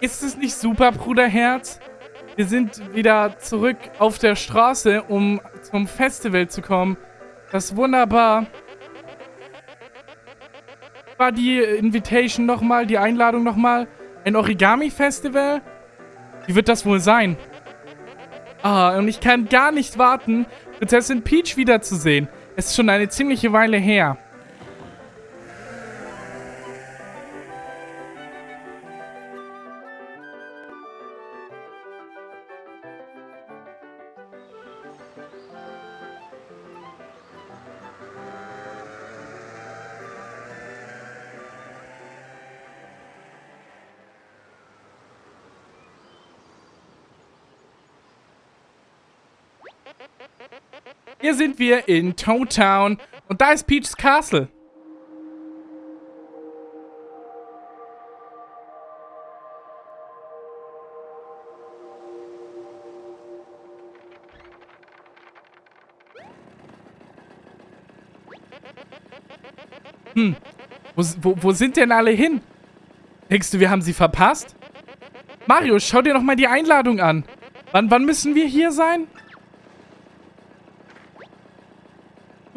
Ist es nicht super, Bruderherz? Wir sind wieder zurück auf der Straße, um zum Festival zu kommen. Das ist wunderbar. War die Invitation nochmal, die Einladung nochmal? Ein Origami-Festival? Wie wird das wohl sein? Ah, und ich kann gar nicht warten, Prinzessin Peach wiederzusehen. Es ist schon eine ziemliche Weile her. Hier sind wir in Toad Town und da ist Peach's Castle. Hm, wo, wo, wo sind denn alle hin? Denkst du, wir haben sie verpasst? Mario, schau dir doch mal die Einladung an. Wann, wann müssen wir hier sein?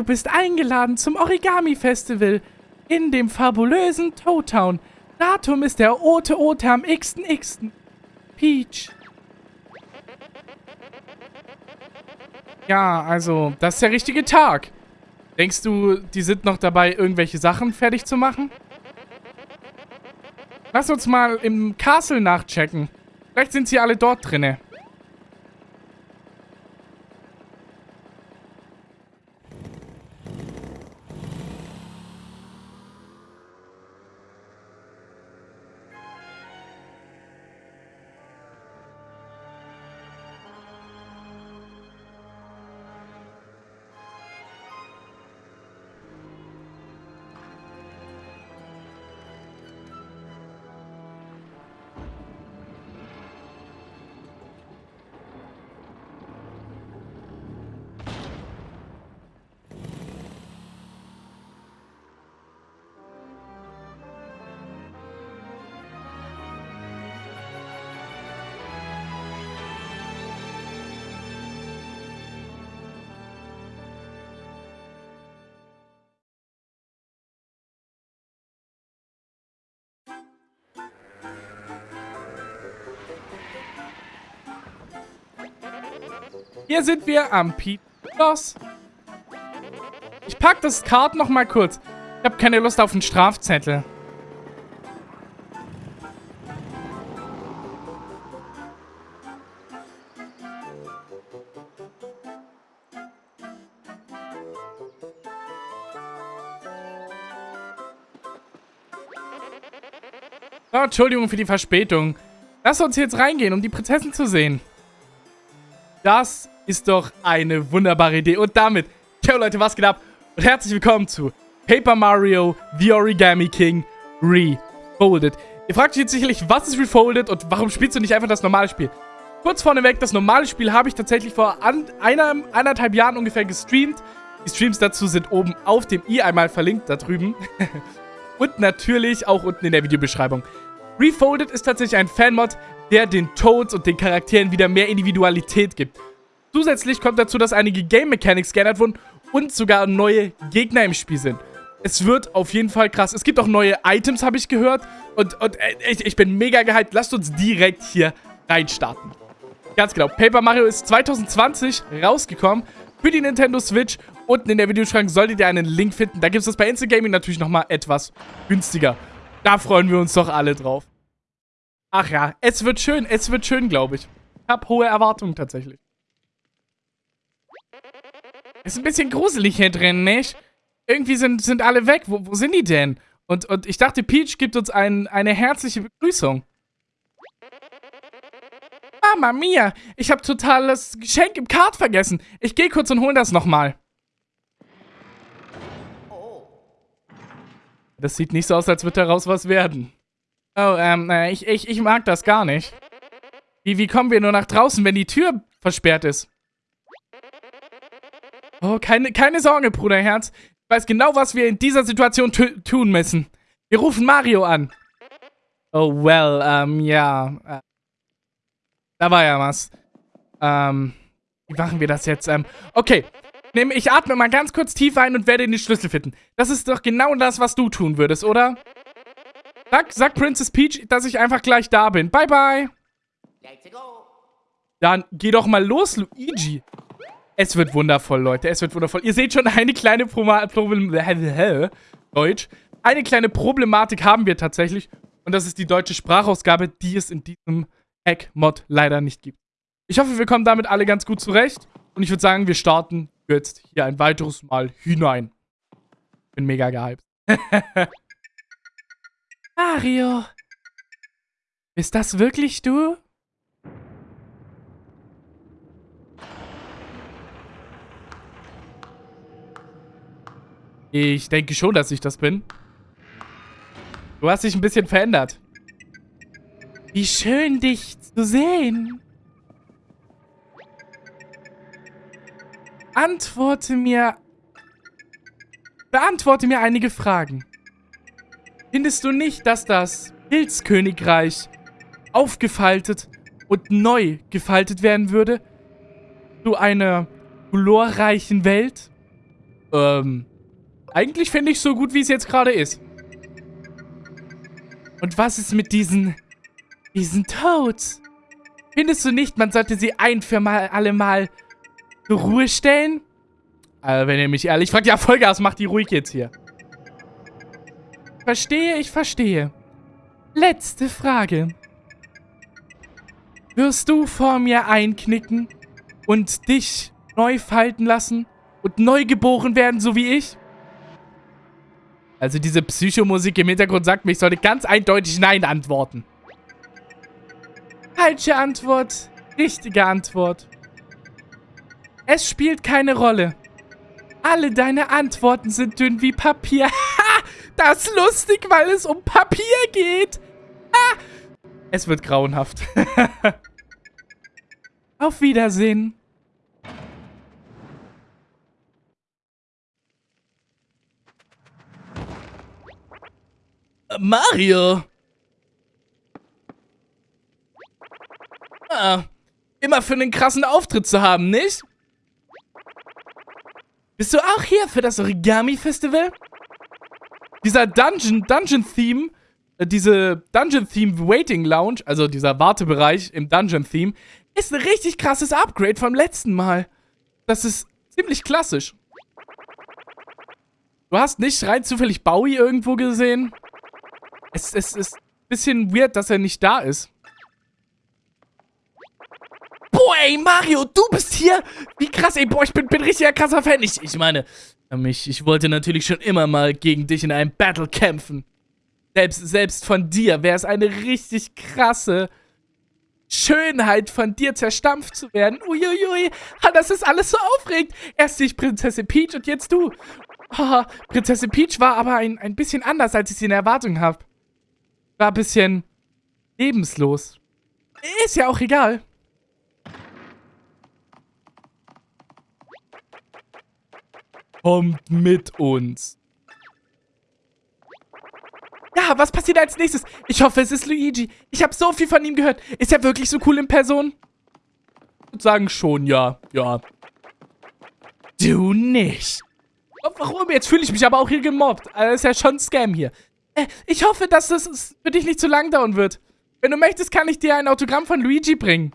Bist eingeladen zum Origami-Festival in dem fabulösen Toad Town. Datum ist der Ote Ote am x.x. Peach. Ja, also, das ist der richtige Tag. Denkst du, die sind noch dabei, irgendwelche Sachen fertig zu machen? Lass uns mal im Castle nachchecken. Vielleicht sind sie alle dort drinne. Hier sind wir am Schloss. Ich pack das Kart noch mal kurz. Ich habe keine Lust auf einen Strafzettel. Oh, Entschuldigung für die Verspätung. Lass uns jetzt reingehen, um die Prinzessin zu sehen. Das ist doch eine wunderbare Idee. Und damit, ciao Leute, was geht ab? Und herzlich willkommen zu Paper Mario The Origami King Refolded. Ihr fragt euch jetzt sicherlich, was ist Refolded und warum spielst du nicht einfach das normale Spiel? Kurz vorneweg, das normale Spiel habe ich tatsächlich vor an, einer, eineinhalb Jahren ungefähr gestreamt. Die Streams dazu sind oben auf dem i einmal verlinkt, da drüben. und natürlich auch unten in der Videobeschreibung. Refolded ist tatsächlich ein Fanmod, der den Toads und den Charakteren wieder mehr Individualität gibt. Zusätzlich kommt dazu, dass einige Game Mechanics geändert wurden und sogar neue Gegner im Spiel sind. Es wird auf jeden Fall krass. Es gibt auch neue Items, habe ich gehört. Und, und äh, ich, ich bin mega gehypt. Lasst uns direkt hier reinstarten. Ganz genau. Paper Mario ist 2020 rausgekommen für die Nintendo Switch. Unten in der Videoschrank solltet ihr einen Link finden. Da gibt es das bei Instant Gaming natürlich nochmal etwas günstiger. Da freuen wir uns doch alle drauf. Ach ja, es wird schön. Es wird schön, glaube ich. Ich habe hohe Erwartungen tatsächlich. Ist ein bisschen gruselig hier drin, nicht? Irgendwie sind, sind alle weg. Wo, wo sind die denn? Und, und ich dachte, Peach gibt uns ein, eine herzliche Begrüßung. Mama mia, ich habe total das Geschenk im Kart vergessen. Ich gehe kurz und hol das nochmal. Das sieht nicht so aus, als würde daraus was werden. Oh, ähm, äh, ich, ich, ich mag das gar nicht. Wie, wie kommen wir nur nach draußen, wenn die Tür versperrt ist? Oh, keine, keine Sorge, Bruderherz. Ich weiß genau, was wir in dieser Situation tun müssen. Wir rufen Mario an. Oh, well, ähm, ja. Äh, da war ja was. Ähm, wie machen wir das jetzt? Ähm, okay. Ich atme mal ganz kurz tief ein und werde den Schlüssel finden. Das ist doch genau das, was du tun würdest, oder? Sag, sag Princess Peach, dass ich einfach gleich da bin. Bye, bye. Dann geh doch mal los, Luigi. Es wird wundervoll, Leute. Es wird wundervoll. Ihr seht schon eine kleine Problem Deutsch. Eine kleine Problematik haben wir tatsächlich. Und das ist die deutsche Sprachausgabe, die es in diesem Hack-Mod leider nicht gibt. Ich hoffe, wir kommen damit alle ganz gut zurecht. Und ich würde sagen, wir starten jetzt hier ein weiteres Mal hinein. Bin mega gehypt. Mario. Ist das wirklich du? Ich denke schon, dass ich das bin. Du hast dich ein bisschen verändert. Wie schön, dich zu sehen. Antworte mir... Beantworte mir einige Fragen. Findest du nicht, dass das Pilzkönigreich aufgefaltet und neu gefaltet werden würde? Zu einer glorreichen Welt? Ähm, eigentlich finde ich so gut, wie es jetzt gerade ist. Und was ist mit diesen... diesen Toads? Findest du nicht, man sollte sie ein für mal alle Mal zur Ruhe stellen? Also, wenn ihr mich ehrlich fragt, ja, Vollgas, macht die ruhig jetzt hier. Verstehe, ich verstehe. Letzte Frage. Wirst du vor mir einknicken und dich neu falten lassen und neu geboren werden, so wie ich? Also diese Psychomusik im Hintergrund sagt mir, ich sollte ganz eindeutig Nein antworten. Falsche Antwort. Richtige Antwort. Es spielt keine Rolle. Alle deine Antworten sind dünn wie Papier. Das ist lustig, weil es um Papier geht. Ha! Es wird grauenhaft. Auf Wiedersehen. Mario! Ah, immer für einen krassen Auftritt zu haben, nicht? Bist du auch hier für das Origami-Festival? Dieser Dungeon, Dungeon-Theme, äh, diese Dungeon-Theme Waiting Lounge, also dieser Wartebereich im Dungeon-Theme, ist ein richtig krasses Upgrade vom letzten Mal. Das ist ziemlich klassisch. Du hast nicht rein zufällig Bowie irgendwo gesehen? Es, es ist ein bisschen weird, dass er nicht da ist. Ey, Mario, du bist hier. Wie krass, ey, boah, ich bin, bin richtiger krasser Fan. Ich, ich meine, mich, ich wollte natürlich schon immer mal gegen dich in einem Battle kämpfen. Selbst, selbst von dir wäre es eine richtig krasse Schönheit, von dir zerstampft zu werden. Uiuiui, das ist alles so aufregend. Erst ich Prinzessin Peach und jetzt du. Oh, Prinzessin Peach war aber ein, ein bisschen anders, als ich sie in Erwartung habe. War ein bisschen lebenslos. Ist ja auch egal. Kommt mit uns. Ja, was passiert als nächstes? Ich hoffe, es ist Luigi. Ich habe so viel von ihm gehört. Ist er wirklich so cool in Person? Ich würde sagen schon, ja. Ja. Du nicht. Warum? Jetzt fühle ich mich aber auch hier gemobbt. Das ist ja schon ein Scam hier. Äh, ich hoffe, dass das für dich nicht zu lang dauern wird. Wenn du möchtest, kann ich dir ein Autogramm von Luigi bringen.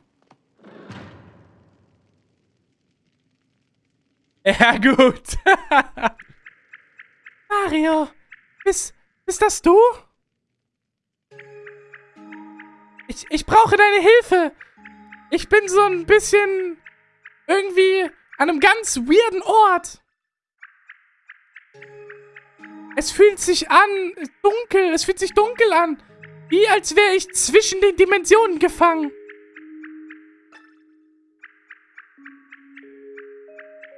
Ja, gut. Mario, bist, bist das du? Ich, ich brauche deine Hilfe. Ich bin so ein bisschen irgendwie an einem ganz weirden Ort. Es fühlt sich an, dunkel, es fühlt sich dunkel an. Wie als wäre ich zwischen den Dimensionen gefangen.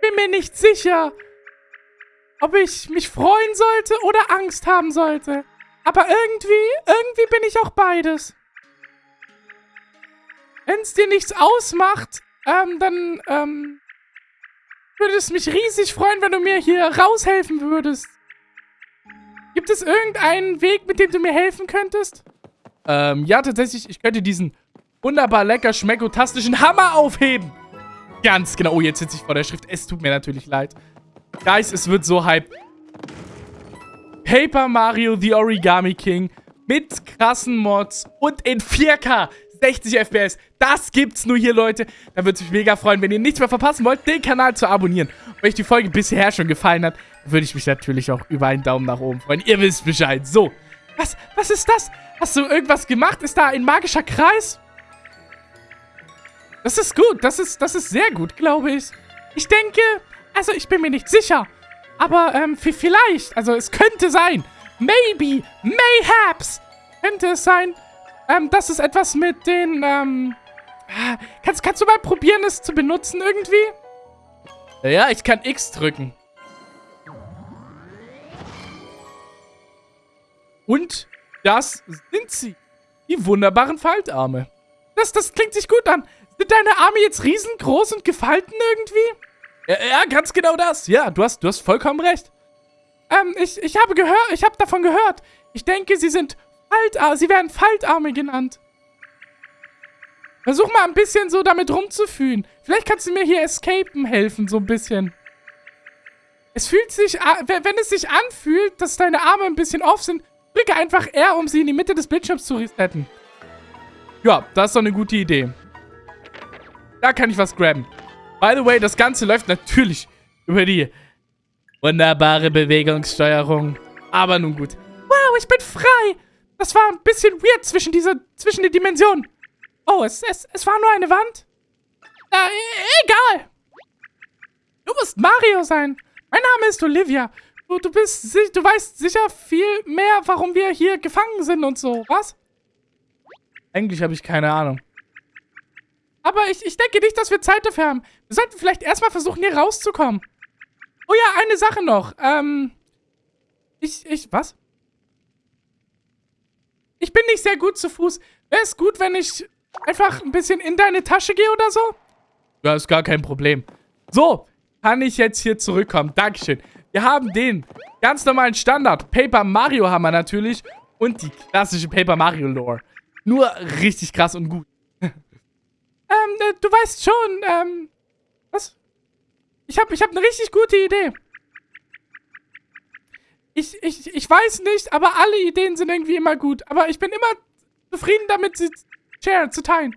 Bin mir nicht sicher, ob ich mich freuen sollte oder Angst haben sollte. Aber irgendwie, irgendwie bin ich auch beides. Wenn es dir nichts ausmacht, ähm, dann, ähm, würde es mich riesig freuen, wenn du mir hier raushelfen würdest. Gibt es irgendeinen Weg, mit dem du mir helfen könntest? Ähm, ja, tatsächlich, ich könnte diesen wunderbar lecker schmeckotastischen Hammer aufheben. Ganz genau. Oh, jetzt sitze ich vor der Schrift. Es tut mir natürlich leid. Guys, es wird so hype. Paper Mario The Origami King mit krassen Mods und in 4K 60 FPS. Das gibt's nur hier, Leute. Da würde es mich mega freuen, wenn ihr nichts mehr verpassen wollt, den Kanal zu abonnieren. Und wenn euch die Folge bisher schon gefallen hat, würde ich mich natürlich auch über einen Daumen nach oben freuen. Ihr wisst Bescheid. So. Was, was ist das? Hast du irgendwas gemacht? Ist da ein magischer Kreis? Das ist gut. Das ist, das ist sehr gut, glaube ich. Ich denke, also ich bin mir nicht sicher. Aber ähm, vielleicht, also es könnte sein. Maybe, mayhaps, könnte es sein, ähm, dass es etwas mit den, ähm, kannst, kannst du mal probieren, es zu benutzen irgendwie? Ja, ich kann X drücken. Und das sind sie. Die wunderbaren Faltarme. Das, das klingt sich gut an. Sind deine Arme jetzt riesengroß und gefalten irgendwie? Ja, ja, ganz genau das. Ja, du hast, du hast vollkommen recht. Ähm, ich, ich habe gehört, ich habe davon gehört. Ich denke, sie sind Faltarme, sie werden Faltarme genannt. Versuch mal ein bisschen so damit rumzufühlen. Vielleicht kannst du mir hier escapen helfen, so ein bisschen. Es fühlt sich, wenn es sich anfühlt, dass deine Arme ein bisschen off sind, drücke einfach R, um sie in die Mitte des Bildschirms zu resetten. Ja, das ist doch eine gute Idee. Da kann ich was grabben. By the way, das Ganze läuft natürlich über die wunderbare Bewegungssteuerung. Aber nun gut. Wow, ich bin frei. Das war ein bisschen weird zwischen dieser, zwischen den Dimensionen. Oh, es, es, es war nur eine Wand? Äh, e, egal. Du musst Mario sein. Mein Name ist Olivia. Du, du bist, du weißt sicher viel mehr, warum wir hier gefangen sind und so, was? Eigentlich habe ich keine Ahnung. Aber ich, ich denke nicht, dass wir Zeit dafür haben. Wir sollten vielleicht erstmal versuchen, hier rauszukommen. Oh ja, eine Sache noch. Ähm, ich, ich, was? Ich bin nicht sehr gut zu Fuß. Wäre es gut, wenn ich einfach ein bisschen in deine Tasche gehe oder so? Ja, ist gar kein Problem. So, kann ich jetzt hier zurückkommen. Dankeschön. Wir haben den ganz normalen Standard Paper Mario Hammer natürlich und die klassische Paper Mario Lore. Nur richtig krass und gut. Ähm, äh, du weißt schon, ähm, was? Ich hab, ich hab eine richtig gute Idee. Ich, ich, ich weiß nicht, aber alle Ideen sind irgendwie immer gut. Aber ich bin immer zufrieden damit, sie share, zu teilen.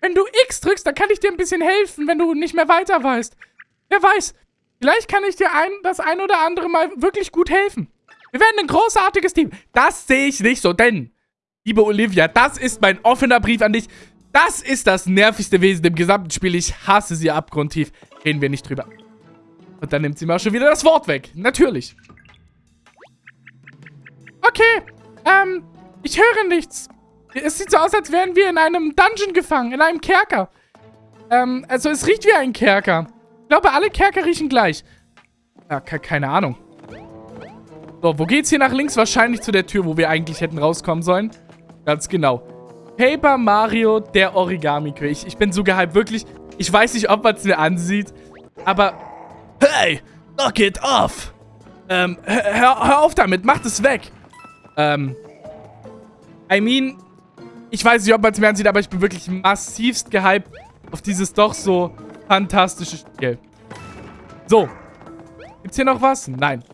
Wenn du X drückst, dann kann ich dir ein bisschen helfen, wenn du nicht mehr weiter weißt. Wer weiß, vielleicht kann ich dir ein, das ein oder andere Mal wirklich gut helfen. Wir werden ein großartiges Team. Das sehe ich nicht so, denn, liebe Olivia, das ist mein offener Brief an dich. Das ist das nervigste Wesen im gesamten Spiel. Ich hasse sie abgrundtief. Reden wir nicht drüber. Und dann nimmt sie mal schon wieder das Wort weg. Natürlich. Okay. Ähm, ich höre nichts. Es sieht so aus, als wären wir in einem Dungeon gefangen. In einem Kerker. Ähm, also es riecht wie ein Kerker. Ich glaube, alle Kerker riechen gleich. Ja, keine Ahnung. So, wo geht's hier nach links? Wahrscheinlich zu der Tür, wo wir eigentlich hätten rauskommen sollen. Ganz genau. Paper Mario, der Origami-König. Ich, ich bin so gehypt, wirklich. Ich weiß nicht, ob man es mir ansieht, aber... Hey, knock it off! Ähm, hör, hör auf damit, mach das weg! Ähm, I mean, ich weiß nicht, ob man es mir ansieht, aber ich bin wirklich massivst gehypt auf dieses doch so fantastische Spiel. So. Gibt's hier noch was? Nein.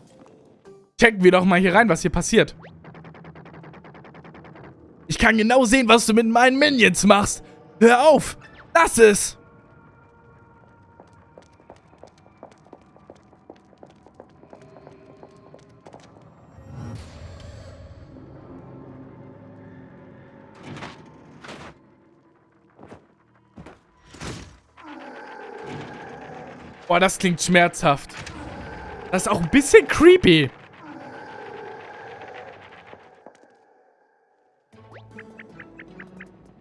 Checken wir doch mal hier rein, was hier passiert. Ich kann genau sehen, was du mit meinen Minions machst. Hör auf! Lass es! Boah, das klingt schmerzhaft. Das ist auch ein bisschen creepy.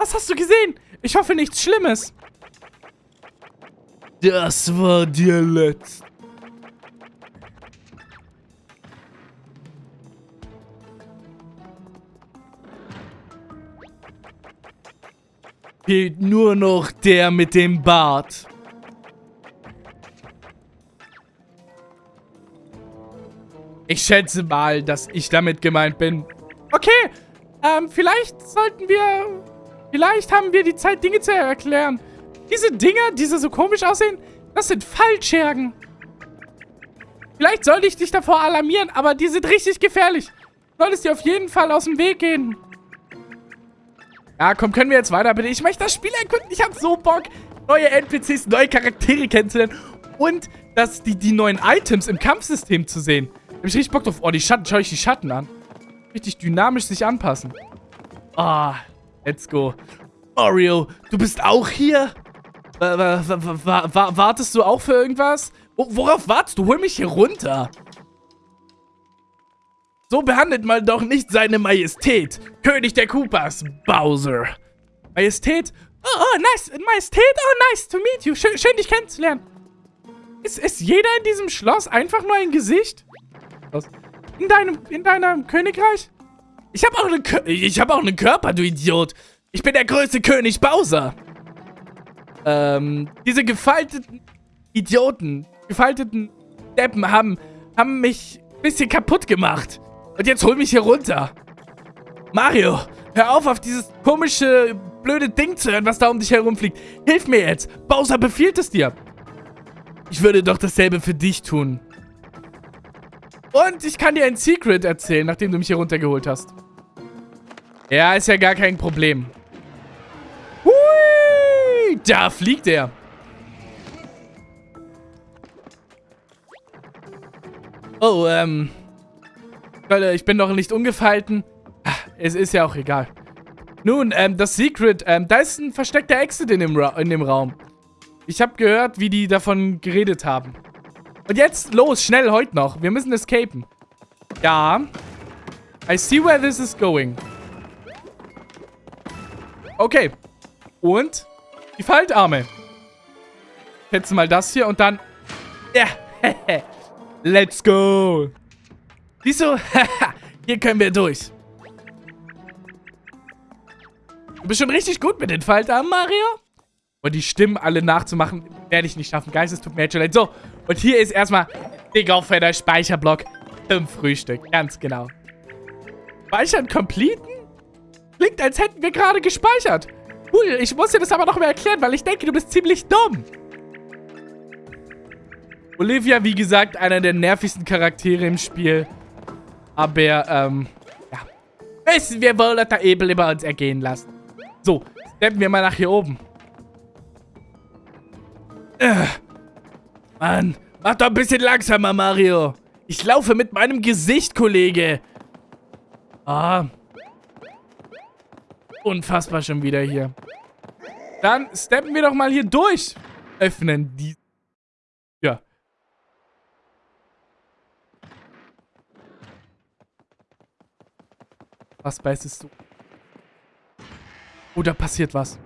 Was hast du gesehen? Ich hoffe nichts Schlimmes. Das war dir letzt. Fehlt nur noch der mit dem Bart. Ich schätze mal, dass ich damit gemeint bin. Okay, Ähm, vielleicht sollten wir... Vielleicht haben wir die Zeit, Dinge zu erklären. Diese Dinger, die so komisch aussehen, das sind Fallschergen. Vielleicht sollte ich dich davor alarmieren, aber die sind richtig gefährlich. Du solltest dir auf jeden Fall aus dem Weg gehen. Ja, komm, können wir jetzt weiter, bitte? Ich möchte das Spiel erkunden. Ich habe so Bock, neue NPCs, neue Charaktere kennenzulernen. Und dass die, die neuen Items im Kampfsystem zu sehen. Da habe ich richtig Bock drauf. Oh, die Schatten, schau ich die Schatten an. Richtig dynamisch sich anpassen. Ah, oh, let's go. Mario, du bist auch hier? wartest du auch für irgendwas? Worauf wartest du? Hol mich hier runter. So behandelt man doch nicht seine Majestät. König der Koopas, Bowser. Majestät? Oh, oh, nice. Majestät? Oh, nice to meet you. Schön, schön dich kennenzulernen. Ist, ist jeder in diesem Schloss einfach nur ein Gesicht? In deinem, in deinem Königreich? Ich habe auch, eine, hab auch einen Körper, du Idiot. Ich bin der größte König Bowser. Ähm, diese gefalteten Idioten, gefalteten Deppen haben, haben mich ein bisschen kaputt gemacht. Und jetzt hol mich hier runter. Mario, hör auf, auf dieses komische, blöde Ding zu hören, was da um dich herumfliegt. Hilf mir jetzt. Bowser befiehlt es dir. Ich würde doch dasselbe für dich tun. Und ich kann dir ein Secret erzählen, nachdem du mich hier runtergeholt hast. Ja, ist ja gar kein Problem. Hui! Da fliegt er. Oh, ähm... Ich bin noch nicht ungefalten. Es ist ja auch egal. Nun, ähm, das Secret, ähm, da ist ein versteckter Exit in dem, Ra in dem Raum. Ich habe gehört, wie die davon geredet haben. Und jetzt, los, schnell, heute noch. Wir müssen escapen. Ja. I see where this is going. Okay. Und die Faltarme. Jetzt mal das hier und dann... Ja. Let's go. Siehst du? hier können wir durch. Du bist schon richtig gut mit den Faltarmen, Mario. Und die Stimmen alle nachzumachen, werde ich nicht schaffen. Geistes tut mir jetzt schon leid. So, und hier ist erstmal dicker fetter Speicherblock zum Frühstück. Ganz genau. Speichern completen? Klingt, als hätten wir gerade gespeichert. Cool, ich muss dir das aber noch mal erklären, weil ich denke, du bist ziemlich dumm. Olivia, wie gesagt, einer der nervigsten Charaktere im Spiel. Aber, ähm, ja. Müssen wir wohl das Ebel über uns ergehen lassen. So, steppen wir mal nach hier oben. Äh, Mann, mach doch ein bisschen langsamer, Mario. Ich laufe mit meinem Gesicht, Kollege. Ah. Unfassbar schon wieder hier. Dann steppen wir doch mal hier durch. Öffnen die... Ja. Was beißest du? Oh, da passiert was.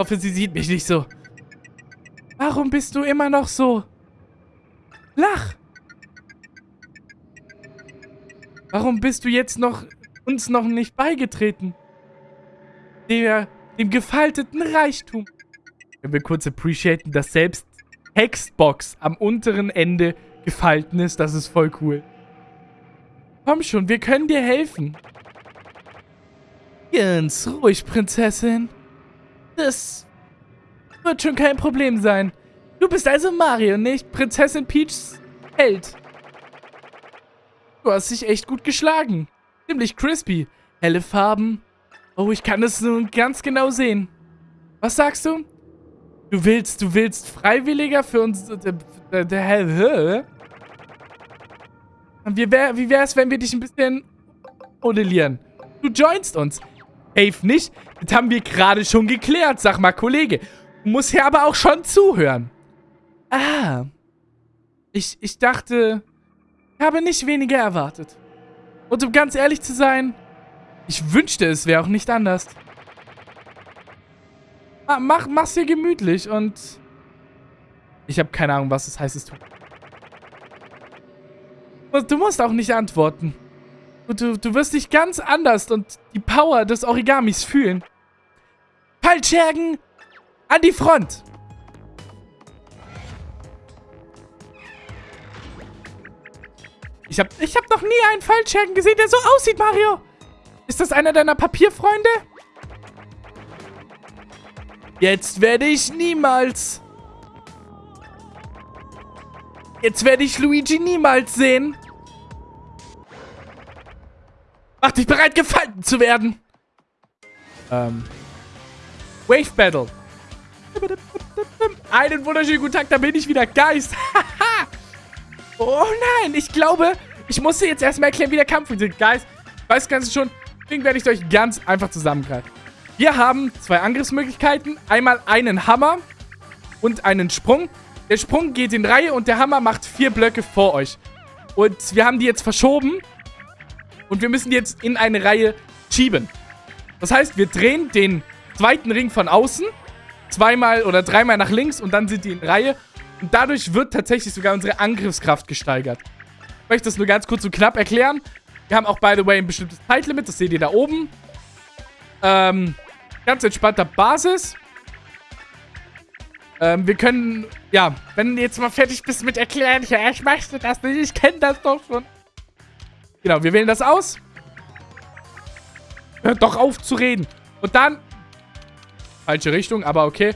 hoffe, sie sieht mich nicht so. Warum bist du immer noch so? Lach! Warum bist du jetzt noch uns noch nicht beigetreten? Der, dem gefalteten Reichtum. Können wir kurz appreciaten, dass selbst Hexbox am unteren Ende gefalten ist. Das ist voll cool. Komm schon, wir können dir helfen. Ganz ruhig, Prinzessin. Das wird schon kein Problem sein. Du bist also Mario, nicht Prinzessin Peachs Held. Du hast dich echt gut geschlagen. Ziemlich crispy. Helle Farben. Oh, ich kann es nun ganz genau sehen. Was sagst du? Du willst, du willst Freiwilliger für uns... Hell... Wie, wär, wie wär's, wenn wir dich ein bisschen modellieren? Du joinst uns. Safe nicht. Das haben wir gerade schon geklärt, sag mal, Kollege. Du musst ja aber auch schon zuhören. Ah. Ich, ich dachte, habe nicht weniger erwartet. Und um ganz ehrlich zu sein, ich wünschte, es wäre auch nicht anders. Ah, mach, mach's dir gemütlich und... Ich habe keine Ahnung, was das heißt, es tut. Du musst auch nicht antworten. Du, du wirst dich ganz anders und die Power des Origamis fühlen. Fallschergen an die Front! Ich habe ich hab noch nie einen Fallschergen gesehen, der so aussieht, Mario. Ist das einer deiner Papierfreunde? Jetzt werde ich niemals... Jetzt werde ich Luigi niemals sehen. Mach dich bereit, gefalten zu werden. Ähm. Wave Battle. Einen wunderschönen guten Tag, da bin ich wieder. Geist. oh nein, ich glaube, ich musste jetzt erstmal erklären, wie der Kampf funktioniert. Geist, weiß ganz schon, deswegen werde ich euch ganz einfach zusammengreifen. Wir haben zwei Angriffsmöglichkeiten. Einmal einen Hammer und einen Sprung. Der Sprung geht in Reihe und der Hammer macht vier Blöcke vor euch. Und wir haben die jetzt verschoben. Und wir müssen die jetzt in eine Reihe schieben. Das heißt, wir drehen den zweiten Ring von außen zweimal oder dreimal nach links und dann sind die in Reihe. Und dadurch wird tatsächlich sogar unsere Angriffskraft gesteigert. Ich möchte das nur ganz kurz und knapp erklären. Wir haben auch, by the way, ein bestimmtes Zeitlimit. Das seht ihr da oben. Ähm, ganz entspannter Basis. Ähm, wir können, ja, wenn du jetzt mal fertig bist mit erklären, ja, ich möchte das nicht, ich kenne das doch schon. Genau, wir wählen das aus. Hört doch auf zu reden. Und dann Falsche Richtung, aber okay.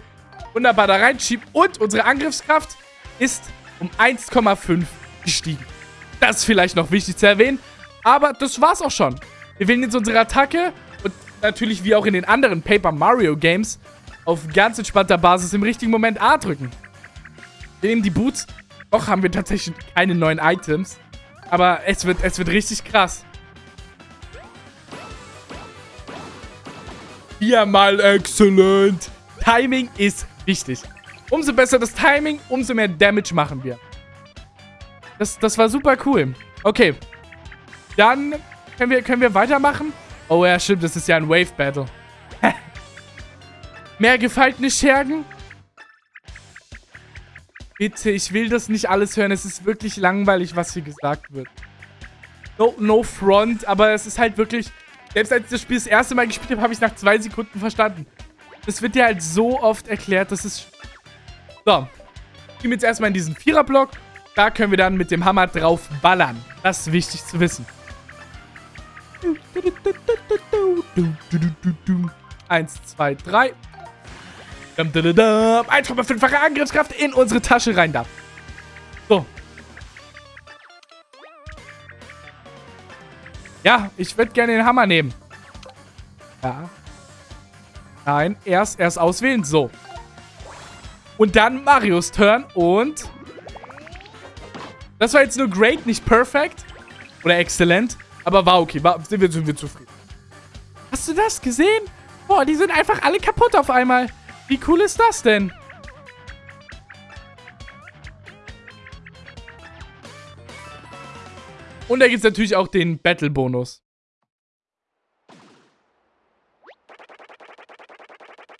Wunderbar da reinschieben. Und unsere Angriffskraft ist um 1,5 gestiegen. Das ist vielleicht noch wichtig zu erwähnen. Aber das war's auch schon. Wir wählen jetzt unsere Attacke und natürlich wie auch in den anderen Paper Mario Games auf ganz entspannter Basis im richtigen Moment A drücken. Wir nehmen die Boots. Noch haben wir tatsächlich keine neuen Items. Aber es wird, es wird richtig krass. Viermal excellent. Timing ist wichtig. Umso besser das Timing, umso mehr Damage machen wir. Das, das war super cool. Okay. Dann können wir, können wir weitermachen. Oh ja, stimmt. Das ist ja ein Wave Battle. mehr gefaltene Schergen. Bitte, ich will das nicht alles hören. Es ist wirklich langweilig, was hier gesagt wird. No, no front, aber es ist halt wirklich... Selbst als ich das Spiel das erste Mal gespielt habe, habe ich es nach zwei Sekunden verstanden. Das wird dir halt so oft erklärt, das ist... So. Gehen wir jetzt erstmal in diesen Viererblock. Da können wir dann mit dem Hammer drauf ballern. Das ist wichtig zu wissen. Eins, zwei, drei. 1,5-fache Angriffskraft in unsere Tasche rein da. So. Ja, ich würde gerne den Hammer nehmen. Ja. Nein, erst, erst auswählen. So. Und dann Marios Turn und... Das war jetzt nur great, nicht perfect. Oder exzellent. Aber war okay. War, sind, wir, sind wir zufrieden. Hast du das gesehen? Boah, die sind einfach alle kaputt auf einmal. Wie cool ist das denn? Und da gibt es natürlich auch den Battle-Bonus.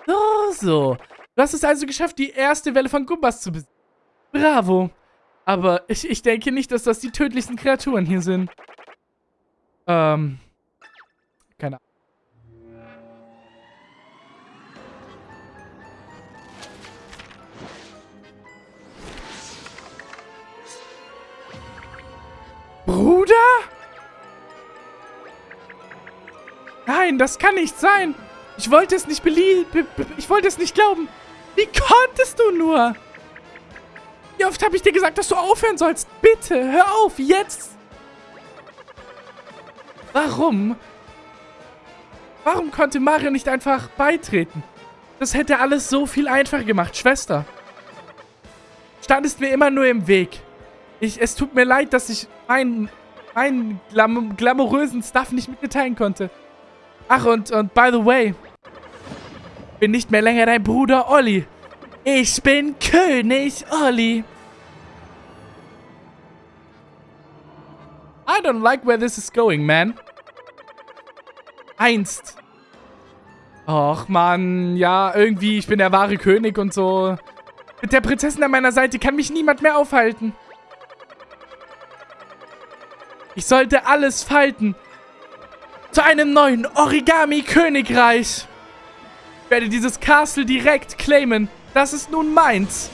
So, so. Du hast es also geschafft, die erste Welle von Gumbas zu besiegen. Bravo. Aber ich, ich denke nicht, dass das die tödlichsten Kreaturen hier sind. Ähm. Keine Ahnung. Bruder? Nein, das kann nicht sein. Ich wollte es nicht belieben. Ich wollte es nicht glauben. Wie konntest du nur? Wie oft habe ich dir gesagt, dass du aufhören sollst? Bitte, hör auf, jetzt. Warum? Warum konnte Mario nicht einfach beitreten? Das hätte alles so viel einfacher gemacht, Schwester. Standest mir immer nur im Weg. Ich, es tut mir leid, dass ich meinen, meinen glam glamourösen Stuff nicht mitteilen konnte. Ach, und, und by the way, bin nicht mehr länger dein Bruder Olli. Ich bin König Olli. I don't like where this is going, man. Einst. Och, Mann. Ja, irgendwie, ich bin der wahre König und so. Mit der Prinzessin an meiner Seite kann mich niemand mehr aufhalten. Ich sollte alles falten. Zu einem neuen Origami-Königreich. Ich werde dieses Castle direkt claimen. Das ist nun meins.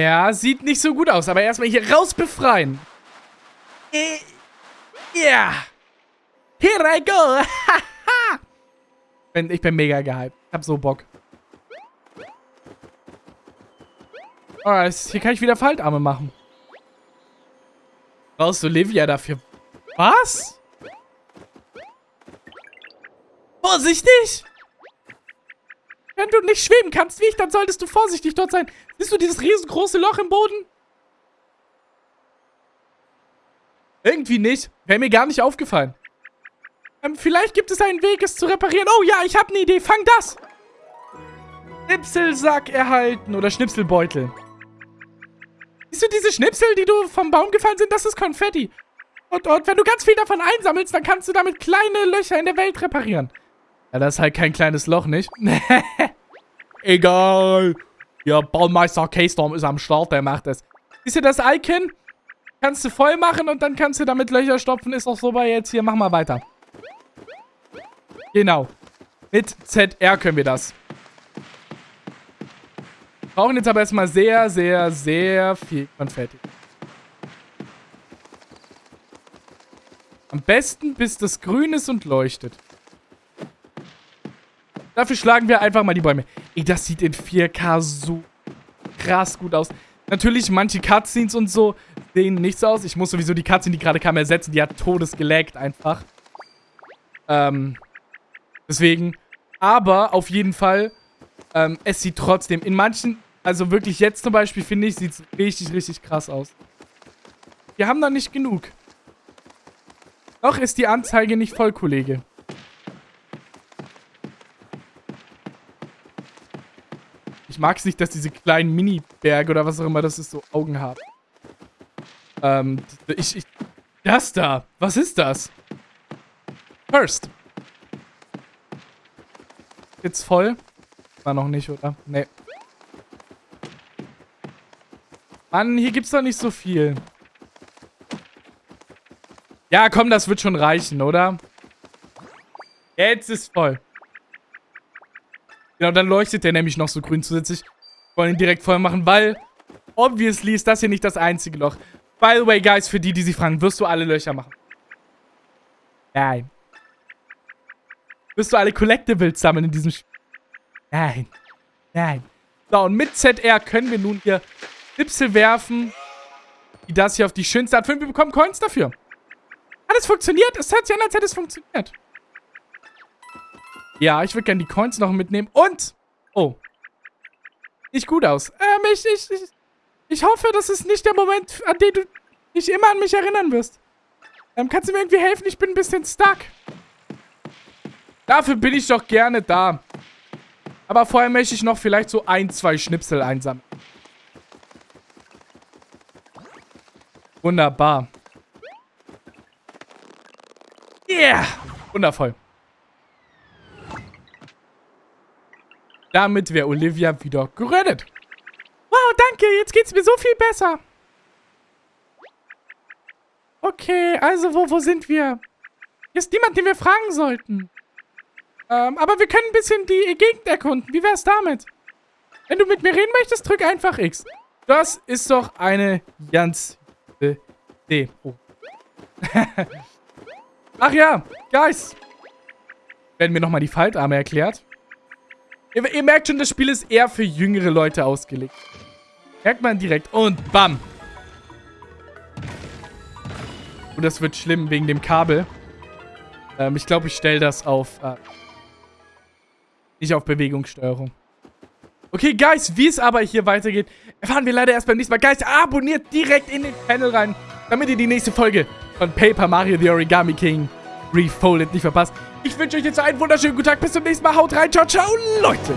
Ja, sieht nicht so gut aus, aber erstmal hier raus befreien. Äh, ja. Here I go. ich bin mega gehypt. Ich hab so Bock. Oh, hier kann ich wieder Faltarme machen. Brauchst du Olivia dafür? Was? Vorsichtig! Wenn du nicht schweben kannst wie ich, dann solltest du vorsichtig dort sein. Siehst du dieses riesengroße Loch im Boden? Irgendwie nicht. Wäre mir gar nicht aufgefallen. Ähm, vielleicht gibt es einen Weg, es zu reparieren. Oh ja, ich habe eine Idee. Fang das. Schnipselsack erhalten oder Schnipselbeutel. Siehst du diese Schnipsel, die du vom Baum gefallen sind? Das ist Konfetti. Und, und wenn du ganz viel davon einsammelst, dann kannst du damit kleine Löcher in der Welt reparieren. Ja, das ist halt kein kleines Loch, nicht? Egal. Ja, Baumeister K-Storm ist am Start, der macht das. Siehst du das Icon? Kannst du voll machen und dann kannst du damit Löcher stopfen. Ist doch so bei jetzt hier. Mach mal weiter. Genau. Mit ZR können wir das. Brauchen jetzt aber erstmal sehr, sehr, sehr viel Konfetti. Am besten, bis das grün ist und leuchtet. Dafür schlagen wir einfach mal die Bäume. Ey, das sieht in 4K so krass gut aus. Natürlich, manche Cutscenes und so sehen nicht so aus. Ich muss sowieso die Cutscene, die gerade kam, ersetzen. Die hat todesgelaggt einfach. Ähm, deswegen. Aber auf jeden Fall, ähm, es sieht trotzdem in manchen, also wirklich jetzt zum Beispiel, finde ich, sieht es richtig, richtig krass aus. Wir haben da nicht genug. Noch ist die Anzeige nicht voll, Kollege. Mag es nicht, dass diese kleinen Mini-Berge oder was auch immer das ist, so Augen haben. Ähm, ich, ich... Das da! Was ist das? First. Jetzt voll? War noch nicht, oder? Nee. Mann, hier gibt's doch nicht so viel. Ja, komm, das wird schon reichen, oder? Jetzt ist voll. Genau, dann leuchtet der nämlich noch so grün zusätzlich. Wollen ihn direkt voll machen, weil obviously ist das hier nicht das einzige Loch. By the way, guys, für die, die sich fragen, wirst du alle Löcher machen? Nein. Wirst du alle Collectibles sammeln in diesem Spiel? Nein. Nein. So, und mit ZR können wir nun hier Schnipsel werfen, die das hier auf die schönste Art. Wir bekommen Coins dafür. Hat es funktioniert? Es hört sich an, als hätte es funktioniert. Ja, ich würde gerne die Coins noch mitnehmen. Und... Oh. Nicht gut aus. Ähm, ich, ich, ich, ich hoffe, das ist nicht der Moment, an den du dich immer an mich erinnern wirst. Ähm, kannst du mir irgendwie helfen? Ich bin ein bisschen stuck. Dafür bin ich doch gerne da. Aber vorher möchte ich noch vielleicht so ein, zwei Schnipsel einsammeln. Wunderbar. Yeah! Wundervoll. Damit wäre Olivia wieder gerettet. Wow, danke. Jetzt geht's mir so viel besser. Okay, also wo, wo sind wir? Hier ist niemand, den wir fragen sollten. Ähm, aber wir können ein bisschen die Gegend erkunden. Wie wär's damit? Wenn du mit mir reden möchtest, drück einfach X. Das ist doch eine ganz Idee. Oh. Ach ja, Guys. Werden mir nochmal die Faltarme erklärt. Ihr, ihr, merkt schon, das Spiel ist eher für jüngere Leute ausgelegt. Merkt man direkt. Und bam. Und das wird schlimm wegen dem Kabel. Ähm, ich glaube, ich stelle das auf... Äh, nicht auf Bewegungssteuerung. Okay, Guys, wie es aber hier weitergeht, erfahren wir leider erst beim nächsten Mal. Guys, abonniert direkt in den Channel rein, damit ihr die nächste Folge von Paper Mario The Origami King Refolded nicht verpasst. Ich wünsche euch jetzt einen wunderschönen guten Tag. Bis zum nächsten Mal. Haut rein. Ciao, ciao, Leute.